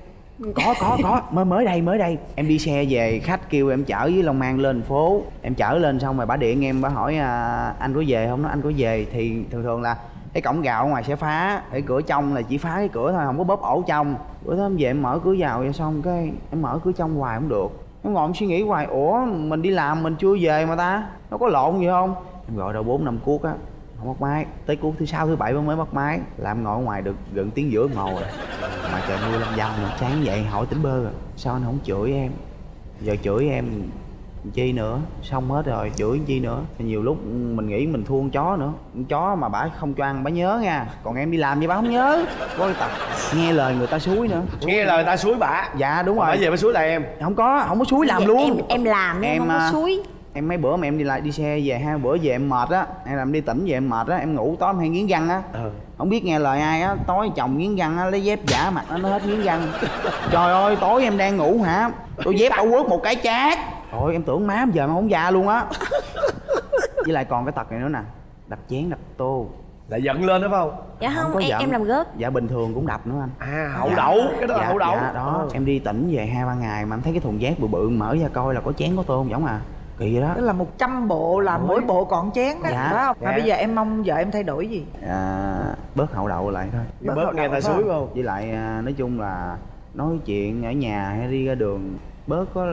có có có. Mới mới đây mới đây. Em đi xe về khách kêu em chở với long an lên phố. Em chở lên xong rồi bà điện em bà hỏi à, anh có về không? Nó anh có về. Thì thường thường là cái cổng gạo ngoài sẽ phá. Cái cửa trong là chỉ phá cái cửa thôi không có bóp ổ trong. Bữa đó em về em mở cửa vào vậy xong cái em mở cửa trong hoài không được. Em ngồi em suy nghĩ hoài ủa mình đi làm mình chưa về mà ta? Nó có lộn gì không? Em gọi đâu bốn năm cuốc á không bắt máy tới cuối thứ sáu thứ bảy mới bắt máy làm ngồi ở ngoài được gần tiếng giữa hồ rồi. Mà trời mưa lâm dâm nữa sáng dậy hỏi tính bơ rồi sao anh không chửi em? Giờ chửi em chi nữa? Xong hết rồi chửi chi nữa? Nhiều lúc mình nghĩ mình thua con chó nữa. Con chó mà bả không cho ăn bả nhớ nha. Còn em đi làm gì bả không nhớ? Có cái tập nghe lời người ta suối nữa. Nghe lời ta suối bả. Dạ đúng bả rồi. về mới suối lại em. Không có không có suối làm Dạ, luôn. em em làm em, Em, không có à, suối em mấy bữa mà em đi lại đi xe về hai bữa về em mệt á hay là em đi tỉnh về em mệt á em ngủ tối em hay nghiến răng á. Ừ không biết nghe lời ai á tối chồng nghiến răng á lấy dép giả mặt nó nó hết nghiến răng. Trời ơi tối em đang ngủ hả? Tôi dép tao quất một cái chát. Rồi em tưởng má giờ mà không già luôn á. Với lại còn cái tật này nữa nè đập chén đập tô. Lại giận lên đó phải không? Dạ không, có em, giận. em làm gớt dạ bình thường cũng đập nữa anh. À hậu Dạ. đậu cái đó là dạ, hậu đậu. dạ, đó. Em đi tỉnh về hai ba ngày mà em thấy cái thùng rác bự bự mở ra coi là có chén có tô không giống à kỳ vậy đó. Tức là 100 bộ là mỗi bộ còn chén đó Dạ. phải không? Mà Dạ. bây giờ em mong vợ em thay đổi gì? À, bớt hậu đậu lại thôi. Bớt, Bớt nghe hậu ta đậu suối không? với lại à, nói chung là nói chuyện ở nhà hay đi ra đường bớt có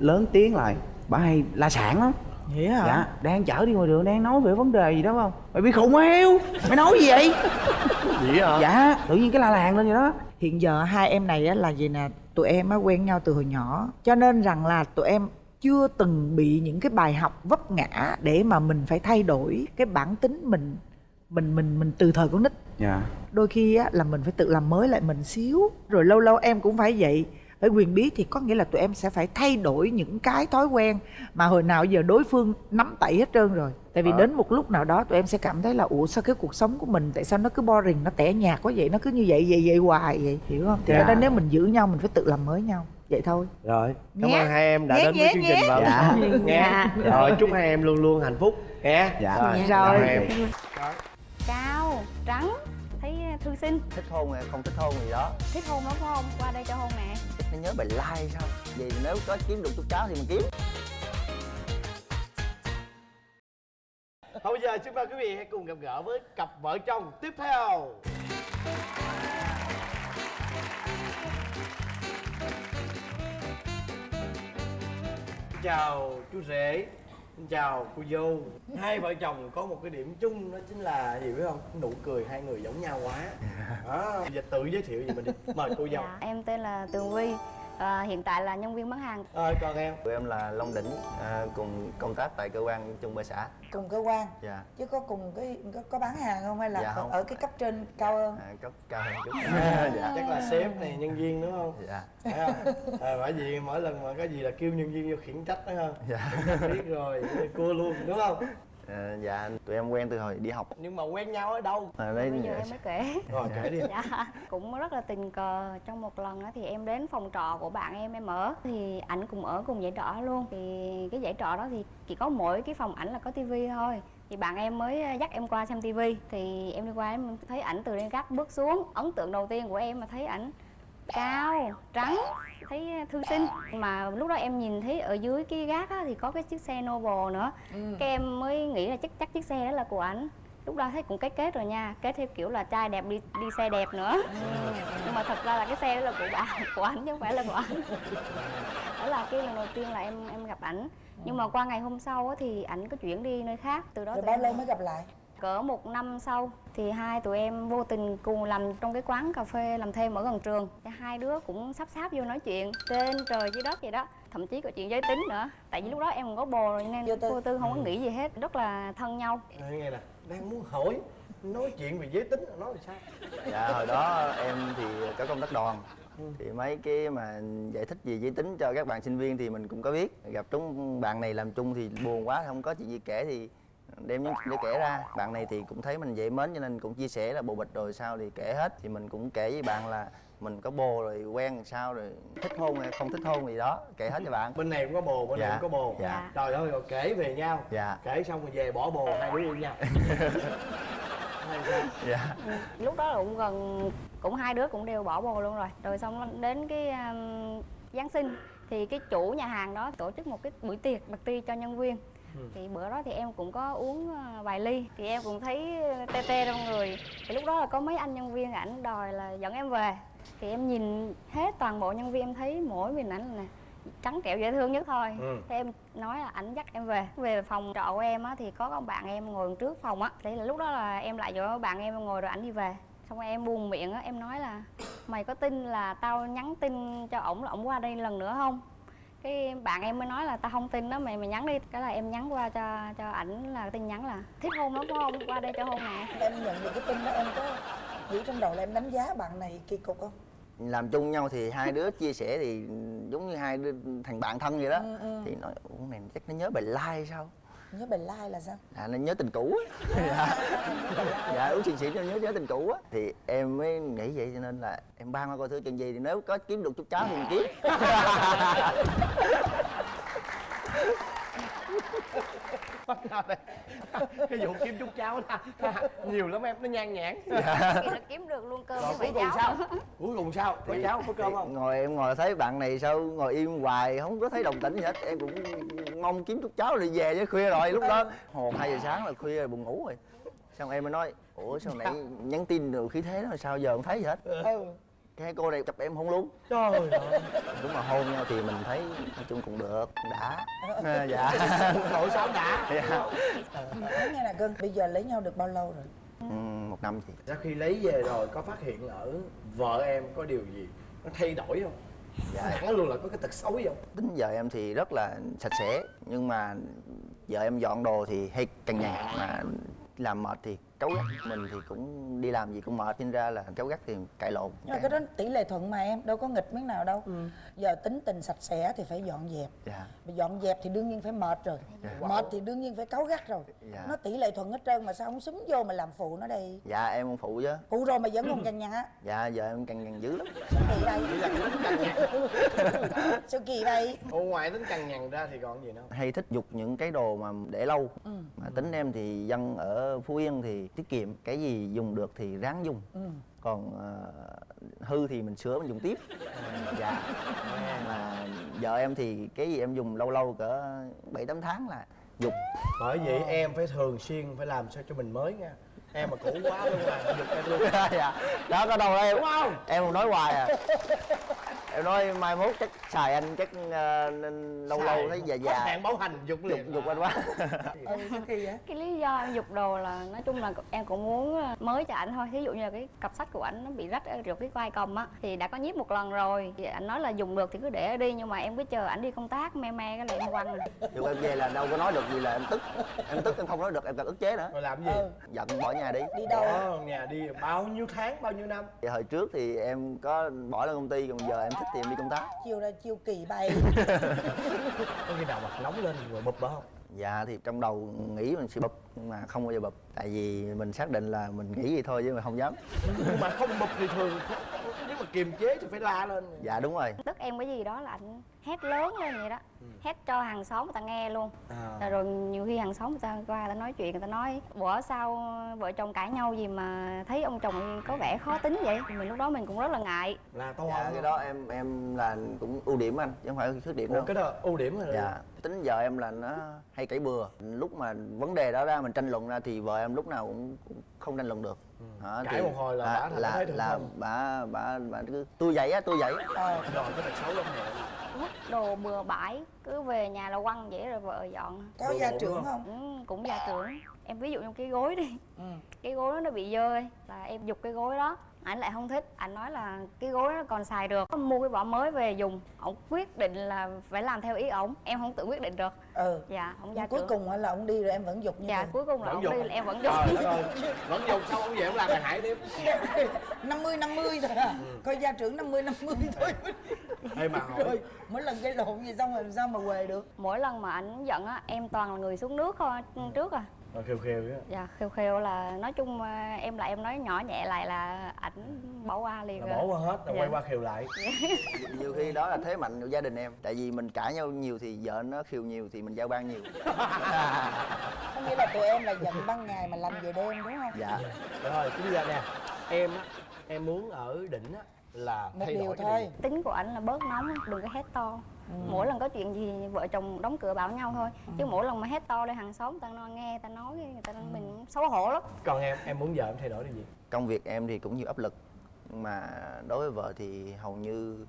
lớn tiếng lại. Bà hay la sản lắm. Vậy hả? Dạ đang chở đi ngoài đường đang nói về vấn đề gì đó không? Mày bị khùng heo mày nói gì vậy? Vậy hả? Dạ tự nhiên cái la làng lên vậy đó. Hiện giờ hai em này á là gì nè? Tụi em á quen nhau từ hồi nhỏ cho nên rằng là tụi em chưa từng bị những cái bài học vấp ngã để mà mình phải thay đổi cái bản tính mình mình mình mình từ thời con nít. Dạ. Đôi khi á là mình phải tự làm mới lại mình xíu rồi lâu lâu em cũng phải vậy. Phải quyền bí thì có nghĩa là tụi em sẽ phải thay đổi những cái thói quen mà hồi nào giờ đối phương nắm tay hết trơn rồi. Tại vì Ờ. đến một lúc nào đó tụi em sẽ cảm thấy là ủa sao cái cuộc sống của mình tại sao nó cứ boring nó tẻ nhạt quá vậy nó cứ như vậy vậy vậy hoài vậy? Hiểu không? Thì Dạ. ở đây nếu mình giữ nhau mình phải tự làm mới nhau vậy thôi. Rồi cảm Nhé. ơn hai em đã Nhé, đến với nhé, chương nhé. trình vào Dạ. nghe rồi chúc hai em luôn luôn hạnh phúc. Nghe Dạ. rồi, Dạ. Rồi. hai em. Cao trắng thấy thư sinh. Thích hôn hay không thích hôn gì đó. Thích hôn lắm phải không? Qua đây cho hôn nè. Thích nó nhớ bài like sao? Vì nếu có kiếm được chút cháo thì mình kiếm. Thôi bây giờ xin mời quý vị hãy cùng gặp gỡ với cặp vợ chồng tiếp theo Xin chào chú rể Xin chào cô dâu Hai vợ chồng có một cái điểm chung đó chính là gì biết không? Nụ cười hai người giống nhau quá đó. Bây giờ tự giới thiệu gì mình đi Mời cô dâu dạ. em tên là tường vi à, hiện tại là nhân viên bán hàng Ơi còn em tụi em là long đỉnh à, cùng công tác tại cơ quan chung bơ xã cùng cơ quan dạ chứ có cùng cái có, có bán hàng không hay là Dạ không. ở cái cấp trên cao hơn à, cấp cao hơn chút dạ. Chắc là sếp này nhân viên đúng không? dạ? À, bởi vì mỗi lần mà có gì là kêu nhân viên vô khiển trách đó không? dạ biết rồi cua luôn đúng không à, dạ tụi em quen từ hồi đi học. Nhưng mà quen nhau ở đâu? À, đây bây giờ em mới kể. Rồi kể đi. Dạ cũng rất là tình cờ. Trong một lần á thì em đến phòng trọ của bạn em em ở. Thì ảnh cùng ở cùng dãy trọ luôn. Thì cái dãy trọ đó thì chỉ có mỗi cái phòng ảnh là có tivi thôi. Thì bạn em mới dắt em qua xem tivi thì em đi qua em thấy ảnh từ trên gác bước xuống. Ấn tượng đầu tiên của em mà thấy ảnh cao trắng thấy thư sinh mà lúc đó em nhìn thấy ở dưới cái gác á, thì có cái chiếc xe Noble nữa. Cái em mới nghĩ là chắc chắc chiếc xe đó là của ảnh. Lúc đó thấy cũng kết kết rồi nha kết theo kiểu là trai đẹp đi đi xe đẹp nữa. Nhưng mà thật ra là cái xe đó là của bạn của ảnh chứ không phải là của ảnh. Đó là cái lần đầu tiên là em em gặp ảnh. Nhưng mà qua ngày hôm sau á, thì ảnh có chuyển đi nơi khác từ đó rồi bao lâu mới gặp lại cỡ một năm sau thì hai tụi em vô tình cùng làm trong cái quán cà phê làm thêm ở gần trường. Thì hai đứa cũng sắp sáp vô nói chuyện trên trời dưới đất vậy đó thậm chí có chuyện giới tính nữa. Tại vì lúc đó em còn có bồ rồi nên Vô tư. vô tư không có nghĩ gì hết rất là thân nhau. Đây, nghe nè đang muốn hỏi nói chuyện về giới tính nói là sao? Dạ hồi đó em thì có công tác đoàn. Thì mấy cái mà giải thích về giới tính cho các bạn sinh viên thì mình cũng có biết. Gặp chúng bạn này làm chung thì buồn quá không có chuyện gì kể thì đem những chuyện để kể ra. Bạn này thì cũng thấy mình dễ mến cho nên cũng chia sẻ là bồ bịch rồi sao thì kể hết. Thì mình cũng kể với bạn là mình có bồ rồi quen làm sao rồi thích hôn hay không thích hôn gì đó. Kể hết cho bạn. Bên này cũng có bồ bên này Dạ. cũng có bồ. Dạ. trời ơi rồi kể về nhau. Dạ. Kể xong rồi về bỏ bồ hai đứa yêu nhau. Sao? dạ. Lúc đó là cũng gần cũng hai đứa cũng đều bỏ bồ luôn rồi. Rồi xong đến cái um, giáng sinh thì cái chủ nhà hàng đó tổ chức một cái buổi tiệc party cho nhân viên thì bữa đó thì em cũng có uống ờ, vài ly. Thì em cũng thấy tê tê trong người. Thì lúc đó là có mấy anh nhân viên ảnh đòi là dẫn em về. Thì em nhìn hết toàn bộ nhân viên em thấy mỗi mình ảnh là trắng trẻo dễ thương nhất thôi. Ừ. thế em nói là ảnh dắt em về. Về phòng trọ của em á thì có con bạn em ngồi trước phòng á. Thế là lúc đó là em lại chỗ bạn em ngồi rồi ảnh đi về. Xong rồi em buồn miệng á em nói là mày có tin là tao nhắn tin cho ổng là ổng qua đây lần nữa không cái bạn em mới nói là tao không tin đó mày mày nhắn đi. Cái là em nhắn qua cho cho ảnh là tin nhắn là thích hôn lắm phải không? Qua đây cho hôn nè. Em nhận được cái tin đó em có nghĩ trong đầu là em đánh giá bạn này kỳ cục không? Làm chung nhau thì hai đứa chia sẻ thì giống như hai đứa thành bạn thân vậy đó. Ừ, ừ. thì nói ủa này chắc nó nhớ bài like sao nhớ bài like là sao? À nó nhớ tình cũ á. Dạ dạ uống xì xì nó nhớ nhớ tình cũ á. Thì em mới nghĩ vậy cho nên là em ban qua coi thử chuyện gì thì nếu có kiếm được chút cháo thì mình kiếm nào đây cái vụ kiếm chút cháo đó. Nhiều lắm em nó nhan nhản thì là kiếm được luôn cơm rồi với cuối cùng cháu. sao? Cuối cùng sao? Có Thì- cháo có cơm không? ngồi em ngồi thấy bạn này sao ngồi im hoài không có thấy đồng tĩnh gì hết. Em cũng mong kiếm chút cháo rồi về chứ khuya rồi. Lúc đó một hai giờ sáng là khuya rồi buồn ngủ rồi. Xong em mới nói ủa sao nãy nhắn tin rồi khí thế đó sao giờ không thấy gì hết? Ừ cái cô này chụp em hôn luôn trời ơi. Đúng mà hôn nhau thì mình thấy nói chung cũng được đã. À, dạ. Nội sao đã. Dạ. Nói nghe nè cưng bây giờ lấy nhau được bao lâu rồi? Ừ, một năm thì sau khi lấy về rồi có phát hiện ở vợ em có điều gì nó thay đổi không? Dạ. Hẳn luôn là có cái tật xấu gì không? Tính vợ em thì rất là sạch sẽ nhưng mà vợ em dọn đồ thì hay cằn nhằn mà làm mệt thì cáu gắt mình thì cũng đi làm gì cũng mệt nên ra là cáu gắt thì cãi lộn nhưng mà cái. đó tỷ lệ thuận mà em đâu có nghịch miếng nào đâu. Giờ tính tình sạch sẽ thì phải dọn dẹp. Dạ. Mà dọn dẹp thì đương nhiên phải mệt rồi. Mệt thì đương nhiên phải cáu gắt rồi. Dạ. nó tỷ lệ thuận hết trơn mà sao không xúm vô mà làm phụ nó đây dạ em không phụ chứ. Phụ rồi mà vẫn còn cằn nhằn á. Dạ vợ em cằn nhằn dữ lắm. Sao kỳ vậy? Sao kỳ vậy? Ồ, ngoài tính cằn nhằn ra thì còn gì nữa hay thích dục những cái đồ mà để lâu. Mà tính em thì dân ở phú yên thì tiết kiệm cái gì dùng được thì ráng dùng. Còn ờ, hư thì mình sửa mình dùng tiếp. Dạ. Mà vợ em thì cái gì em dùng lâu lâu cỡ bảy tám tháng là dục. Bởi vậy em phải thường xuyên phải làm sao cho mình mới nha em mà cũ quá luôn là giục em luôn. Dạ. Đó có đâu đây đúng không? em còn nói hoài à. Em nói mai mốt chắc xài anh chắc nên lâu lâu thấy già già. hạn bảo hành dục dục liền dục anh quá. Ừ cái lý do em giục đồ là nói chung là em cũng muốn ờ, mới cho ảnh thôi. Thí dụ như là cái cặp sách của ảnh nó bị rách ở được cái vai cầm á thì đã có nhiếp một lần rồi. Thì ảnh nói là dùng được thì cứ để đi nhưng mà em cứ chờ ảnh đi công tác me me cái là em quăng. Rồi. dù em về là đâu có nói được gì là em tức. Em tức em không nói được em cần ức chế nữa. Rồi làm gì? Ừ. giận bỏ nhà đi. Đi đâu? Bỏ nhà đi bao nhiêu tháng bao nhiêu năm? Thì hồi trước thì em có bỏ lên công ty còn giờ em thích thì em đi công tác. Chiều ra chiều kỳ bay. Có khi nào mặt nóng lên rồi bụp đó không? Dạ thì trong đầu nghĩ mình sẽ bụp nhưng mà không bao giờ bụp. Tại vì mình xác định là mình nghĩ gì thôi chứ mà không dám. Nhưng mà không bụp thì thường nếu mà kiềm chế thì phải la lên. Dạ đúng rồi. Tức em cái gì đó là ảnh hét lớn lên vậy đó. Hét cho hàng xóm người ta nghe luôn. À. rồi nhiều khi hàng xóm người ta qua người ta nói chuyện người ta nói bữa sao vợ chồng cãi nhau gì mà thấy ông chồng có vẻ khó tính vậy? Mình lúc đó mình cũng rất là ngại. Là to dạ cái đó em em là cũng ưu điểm anh chứ không phải khuyết điểm Ủa, đâu. cái đó ưu điểm rồi dạ tính vợ em là nó hay cãi bừa. Lúc mà vấn đề đó ra mình tranh luận ra thì vợ em lúc nào cũng, cũng không tranh luận được. Đó, Cãi một hồi là bả thành là là bà bà bà cứ tôi vậy á tôi vậy ờ rồi cái tật xấu lắm nè vứt đồ bừa bãi cứ về nhà là quăng vậy rồi vợ dọn. Có gia trưởng không? Ừ, cũng gia trưởng. Em ví dụ như cái gối đi. Ừ. Cái gối đó nó bị dơ ấy, là em giục cái gối đó ảnh lại không thích. Ảnh nói là cái gối nó còn xài được. Mua cái vỏ mới về dùng. Ổng quyết định là phải làm theo ý ổng. Em không tự quyết định được. Ừ. Dạ ổng gia cuối trưởng cùng là ông đi rồi em vẫn dục như dạ thường. cuối cùng là ổng đi là em vẫn giục trời đất ơi vẫn dùng xong ông về ông làm bài hại tiếp? 50 50 thôi à. Coi gia trưởng 50 50 thôi. Ê mà hỏi. Rồi mỗi lần gây lộn gì xong rồi làm sao mà quề được? Mỗi lần mà ảnh giận á em toàn là người xuống nước thôi. Trước à rồi khều khều á dạ khều khều là nói chung à, em lại em nói nhỏ nhẹ lại là ảnh bỏ qua liền là bỏ qua hết rồi Dạ. quay qua khều lại. Nhiều khi đó là thế mạnh của gia đình em. Tại vì mình cãi nhau nhiều thì vợ nó khiêu nhiều thì mình giao ban nhiều. Có nghĩa là tụi em là giận ban ngày mà lành về đêm đúng không? Dạ. Rồi bây giờ nè em á em muốn ở đỉnh á là một thay điều đổi cái thôi. điều gì? tính của ảnh là bớt nóng á, đừng có hét to Ừ. mỗi lần có chuyện gì vợ chồng đóng cửa bảo nhau thôi. Chứ mỗi lần mà hét to lên hàng xóm ta nói nghe ta nói người ta mình xấu hổ lắm. Còn em em muốn vợ em thay đổi điều gì? Công việc em thì cũng nhiều áp lực. Mà đối với vợ thì hầu như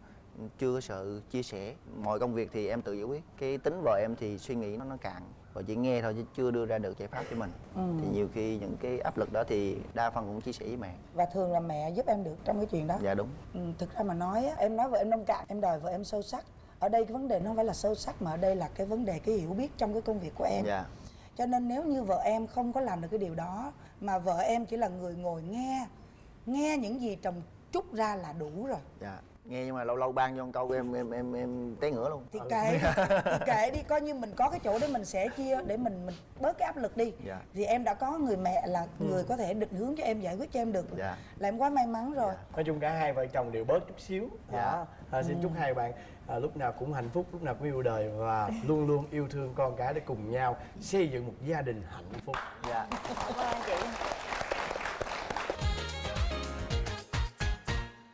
chưa có sự chia sẻ. Mọi công việc thì em tự giải quyết. Cái tính vợ em thì suy nghĩ nó nó cạn. Và chỉ nghe thôi chứ chưa đưa ra được giải pháp cho mình. Ừ. thì nhiều khi những cái áp lực đó thì đa phần cũng chia sẻ với mẹ. Và thường là mẹ giúp em được trong cái chuyện đó? Dạ đúng. Ừ, thực ra mà nói á, em nói vợ em nông cạn em đòi vợ em sâu sắc ở đây cái vấn đề nó không phải là sâu sắc mà ở đây là cái vấn đề cái hiểu biết trong cái công việc của em. Dạ. Cho nên nếu như vợ em không có làm được cái điều đó mà vợ em chỉ là người ngồi nghe nghe những gì chồng trút ra là đủ rồi. Dạ nghe nhưng mà lâu lâu ban cho một câu em em em em té ngửa luôn. Thì kệ thì kệ đi coi như mình có cái chỗ để mình sẻ chia để mình mình bớt cái áp lực đi. Dạ. thì em đã có người mẹ là người có thể định hướng cho em giải quyết cho em được. Dạ. là em quá may mắn rồi. Nói chung cả hai vợ chồng đều bớt chút xíu. Dạ. đó à, xin chúc hai bạn à, lúc nào cũng hạnh phúc lúc nào cũng yêu đời và luôn luôn yêu thương con cái để cùng nhau xây dựng một gia đình hạnh phúc. Dạ. Cảm ơn chị